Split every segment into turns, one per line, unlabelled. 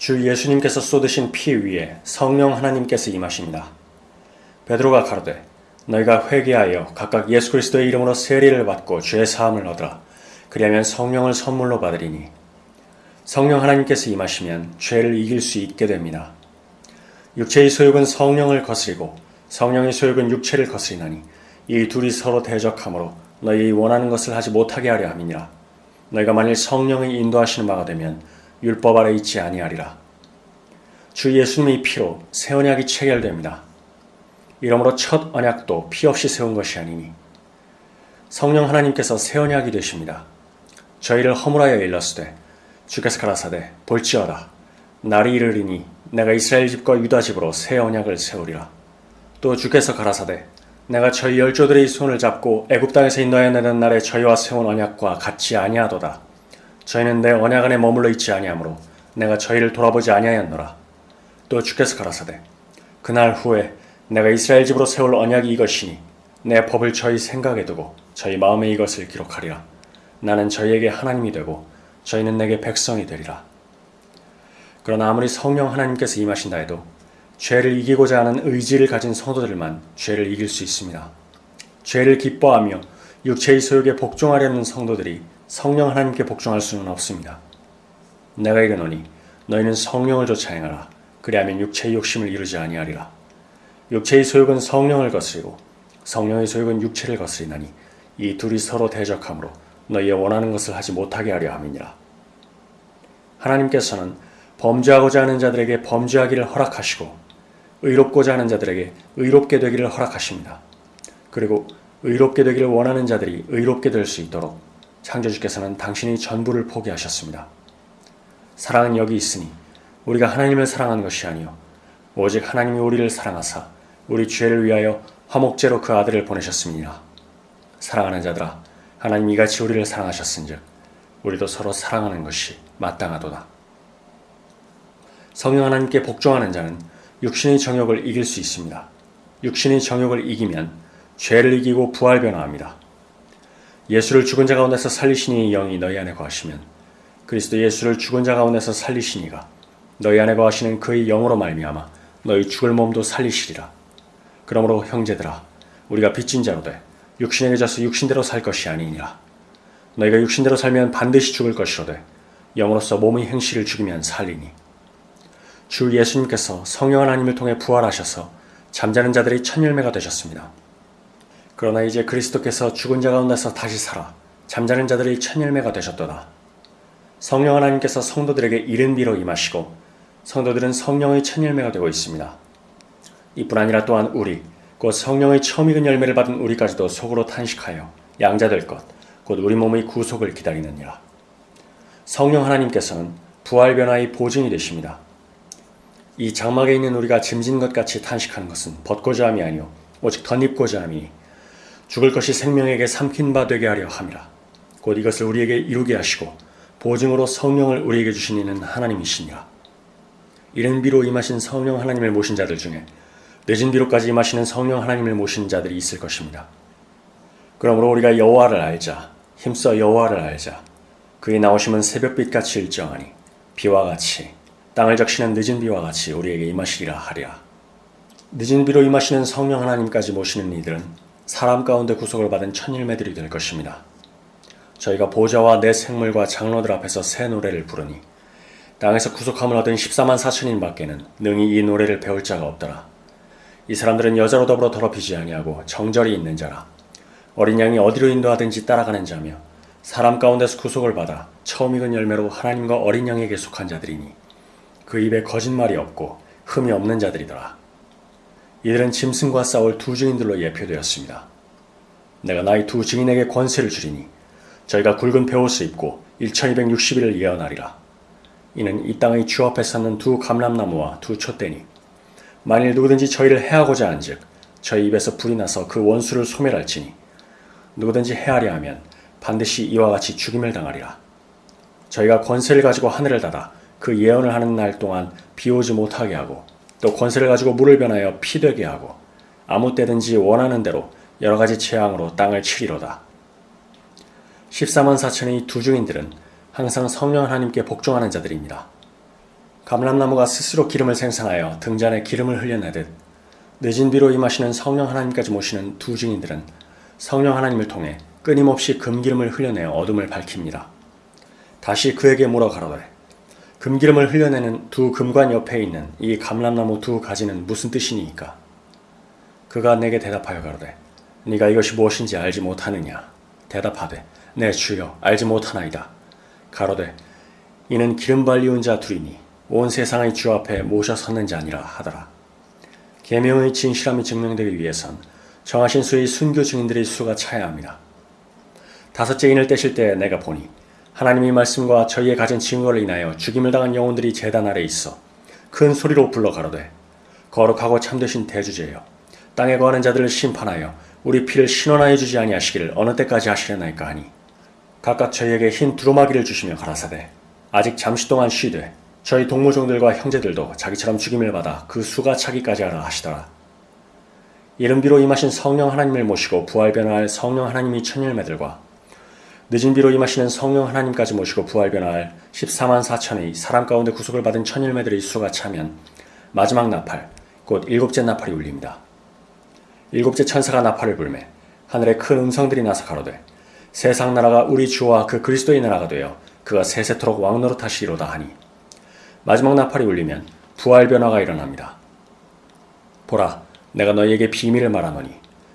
주 예수님께서 쏟으신 피 위에 성령 하나님께서 임하십니다. 베드로가 가로되 너희가 회개하여 각각 예수 그리스도의 이름으로 세례를 받고 죄 사함을 얻으라. 그리하면 성령을 선물로 받으리니 성령 하나님께서 임하시면 죄를 이길 수 있게 됩니다. 육체의 소욕은 성령을 거스리고 성령의 소욕은 육체를 거스리나니 이 둘이 서로 대적하므로 너희 원하는 것을 하지 못하게 하려 함이니라. 너희가 만일 성령의 인도하시는 바가 되면 율법 아래 있지 아니하리라. 주 예수님의 피로 새 언약이 체결됩니다. 이러므로 첫 언약도 피 없이 세운 것이 아니니 성령 하나님께서 새 언약이 되십니다. 저희를 허물하여 일렀으되 주께서 가라사대 볼지어다 날이 이르리니 내가 이스라엘 집과 유다 집으로 새 언약을 세우리라. 또 주께서 가라사대 내가 저희 열조들의 손을 잡고 애굽 땅에서 인도하여 내는 날에 저희와 세운 언약과 같지 아니하도다. 저희는 내 언약 안에 머물러 있지 아니하므로 내가 저희를 돌아보지 아니하였노라. 또 주께서 가라사대 그날 후에 내가 이스라엘 집으로 세울 언약이 이것이니 내 법을 저희 생각에 두고 저희 마음에 이것을 기록하리라. 나는 저희에게 하나님이 되고 저희는 내게 백성이 되리라. 그러나 아무리 성령 하나님께서 임하신다 해도 죄를 이기고자 하는 의지를 가진 성도들만 죄를 이길 수 있습니다. 죄를 기뻐하며 육체의 소욕에 복종하려는 성도들이 성령 하나님께 복종할 수는 없습니다. 내가 이르노니 너희는 성령을 쫓아 행하라. 그리하면 육체의 욕심을 이루지 아니하리라. 육체의 소욕은 성령을 거스리고 성령의 소욕은 육체를 거스리나니 이 둘이 서로 대적하므로 너희의 원하는 것을 하지 못하게 하려 함이니라. 하나님께서는 범죄하고자 하는 자들에게 범죄하기를 허락하시고 의롭고자 하는 자들에게 의롭게 되기를 허락하십니다. 그리고 의롭게 되기를 원하는 자들이 의롭게 될 수 있도록 창조주께서는 당신이 전부를 포기하셨습니다. 사랑은 여기 있으니 우리가 하나님을 사랑하는 것이 아니요 오직 하나님이 우리를 사랑하사 우리 죄를 위하여 화목제로 그 아들을 보내셨습니다. 사랑하는 자들아 하나님 이같이 우리를 사랑하셨은즉 우리도 서로 사랑하는 것이 마땅하도다. 성령 하나님께 복종하는 자는 육신의 정욕을 이길 수 있습니다. 육신의 정욕을 이기면 죄를 이기고 부활 변화합니다. 예수를 죽은 자 가운데서 살리시니 영이 너희 안에 거하시면 그리스도 예수를 죽은 자 가운데서 살리시니가 너희 안에 거하시는 그의 영으로 말미암아 너희 죽을 몸도 살리시리라. 그러므로 형제들아 우리가 빚진 자로 돼 육신에게 져서 육신대로 살 것이 아니니라. 너희가 육신대로 살면 반드시 죽을 것이로되 영으로서 몸의 행실을 죽이면 살리니 주 예수님께서 성령 하나님을 통해 부활하셔서 잠자는 자들이 첫 열매가 되셨습니다. 그러나 이제 그리스도께서 죽은 자 가운데서 다시 살아 잠자는 자들의 첫 열매가 되셨도다. 성령 하나님께서 성도들에게 이른 비로 임하시고 성도들은 성령의 첫 열매가 되고 있습니다. 이뿐 아니라 또한 우리 곧 성령의 처음 익은 열매를 받은 우리까지도 속으로 탄식하여 양자될 것, 곧 우리 몸의 구속을 기다리느니라. 성령 하나님께서는 부활 변화의 보증이 되십니다. 이 장막에 있는 우리가 짐진 것 같이 탄식하는 것은 벗고자 함이 아니요 오직 덧입고자 함이니 죽을 것이 생명에게 삼킨 바 되게 하려 함이라. 곧 이것을 우리에게 이루게 하시고 보증으로 성령을 우리에게 주신 이는 하나님이시니라. 이른 비로 임하신 성령 하나님을 모신 자들 중에 늦은 비로까지 임하시는 성령 하나님을 모신 자들이 있을 것입니다. 그러므로 우리가 여호와를 알자 힘써 여호와를 알자 그의 나오심은 새벽빛같이 일정하니 비와 같이 땅을 적시는 늦은 비와 같이 우리에게 임하시리라 하리라. 늦은 비로 임하시는 성령 하나님까지 모시는 이들은 사람 가운데 구속을 받은 천일매들이 될 것입니다. 저희가 보좌와 내 생물과 장로들 앞에서 새 노래를 부르니 땅에서 구속함을 얻은 14만 4천인 밖에는 능히 이 노래를 배울 자가 없더라. 이 사람들은 여자로 더불어 더럽히지 아니하고 정절이 있는 자라. 어린 양이 어디로 인도하든지 따라가는 자며 사람 가운데서 구속을 받아 처음 익은 열매로 하나님과 어린 양에게 속한 자들이니 그 입에 거짓말이 없고 흠이 없는 자들이더라. 이들은 짐승과 싸울 두 증인들로 예표되었습니다. 내가 나의 두 증인에게 권세를 주리니 저희가 굵은 베옷을 입고 1260일을 예언하리라. 이는 이 땅의 주 앞에 쌓는 두 감람나무와 두 촛대니 만일 누구든지 저희를 해하고자 한즉 저희 입에서 불이 나서 그 원수를 소멸할지니 누구든지 해하려 하면 반드시 이와 같이 죽임을 당하리라. 저희가 권세를 가지고 하늘을 닫아 그 예언을 하는 날 동안 비 오지 못하게 하고 또 권세를 가지고 물을 변하여 피 되게 하고 아무 때든지 원하는 대로 여러 가지 재앙으로 땅을 치리로다. 14만 4천의 두 중인들은 항상 성령 하나님께 복종하는 자들입니다. 감람나무가 스스로 기름을 생산하여 등잔에 기름을 흘려내듯 늦은 비로 임하시는 성령 하나님까지 모시는 두 증인들은 성령 하나님을 통해 끊임없이 금기름을 흘려내어 어둠을 밝힙니다. 다시 그에게 물어 가로되 금기름을 흘려내는 두 금관 옆에 있는 이 감람나무 두 가지는 무슨 뜻이니이까? 그가 내게 대답하여 가로되 네가 이것이 무엇인지 알지 못하느냐? 대답하되 내 주여 알지 못하나이다. 가로되 이는 기름 발리운 자 둘이니 온 세상의 주 앞에 모셔 섰는 자니라 하더라. 계명의 진실함이 증명되기 위해선 정하신 수의 순교 증인들의 수가 차야 합니다. 다섯째 인을 떼실 때 내가 보니 하나님의 말씀과 저희의 가진 증거를 인하여 죽임을 당한 영혼들이 재단 아래 있어 큰 소리로 불러 가로되 거룩하고 참되신 대주제여 땅에 거하는 자들을 심판하여 우리 피를 신원하여 주지 아니하시기를 어느 때까지 하시려나이까 하니 각각 저희에게 흰 두루마기를 주시며 가라사대 아직 잠시 동안 쉬되 저희 동무종들과 형제들도 자기처럼 죽임을 받아 그 수가 차기까지 하라 하시더라. 이른비로 임하신 성령 하나님을 모시고 부활변화할 성령 하나님이 천일매들과 늦은 비로 임하시는 성령 하나님까지 모시고 부활변화할 14만 4천의 사람 가운데 구속을 받은 천일매들의 수가 차면 마지막 나팔, 곧 일곱째 나팔이 울립니다. 일곱째 천사가 나팔을 불매 하늘에 큰 음성들이 나서 가로되 세상 나라가 우리 주와 그 그리스도의 나라가 되어 그가 세세토록 왕노릇 하시리로다 하니 마지막 나팔이 울리면 부활 변화가 일어납니다. 보라, 내가 너희에게 비밀을 말하노니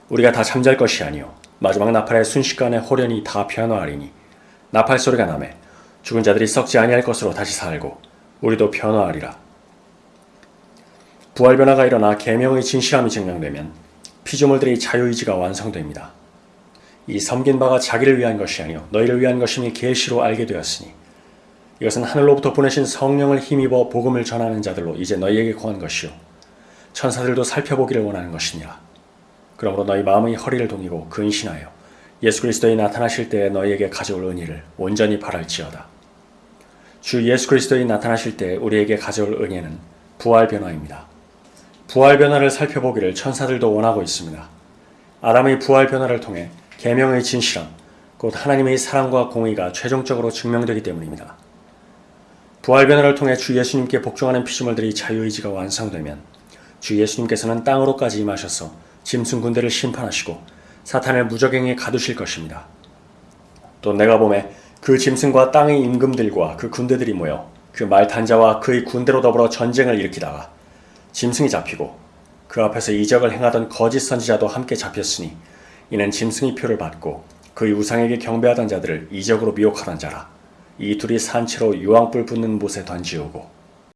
우리가 다 잠잘 것이 아니요 마지막 나팔의 순식간에 호련히 다 변화하리니 나팔 소리가 나매 죽은 자들이 썩지 아니할 것으로 다시 살고 우리도 변화하리라. 부활 변화가 일어나 계명의 진실함이 증명되면 피조물들의 자유의지가 완성됩니다. 이 섬긴 바가 자기를 위한 것이 아니요 너희를 위한 것임이 계시로 알게 되었으니 이것은 하늘로부터 보내신 성령을 힘입어 복음을 전하는 자들로 이제 너희에게 구한 것이요 천사들도 살펴보기를 원하는 것이니라. 그러므로 너희 마음의 허리를 동이고 근신하여 예수 그리스도의 나타나실 때에 너희에게 가져올 은혜를 온전히 바랄지어다. 주 예수 그리스도의 나타나실 때 우리에게 가져올 은혜는 부활 변화입니다. 부활 변화를 살펴보기를 천사들도 원하고 있습니다. 아담의 부활 변화를 통해 계명의 진실함, 곧 하나님의 사랑과 공의가 최종적으로 증명되기 때문입니다. 부활 변화를 통해 주 예수님께 복종하는 피조물들이 자유의지가 완성되면 주 예수님께서는 땅으로까지 임하셔서 짐승 군대를 심판하시고 사탄을 무적행에 가두실 것입니다. 또 내가 봄에 그 짐승과 땅의 임금들과 그 군대들이 모여 그 말탄자와 그의 군대로 더불어 전쟁을 일으키다가 짐승이 잡히고 그 앞에서 이적을 행하던 거짓 선지자도 함께 잡혔으니 이는 짐승의 표를 받고 그의 우상에게 경배하던 자들을 이적으로 미혹하던 자라. 이 둘이 산채로 유황불 붙는 못에 던지우고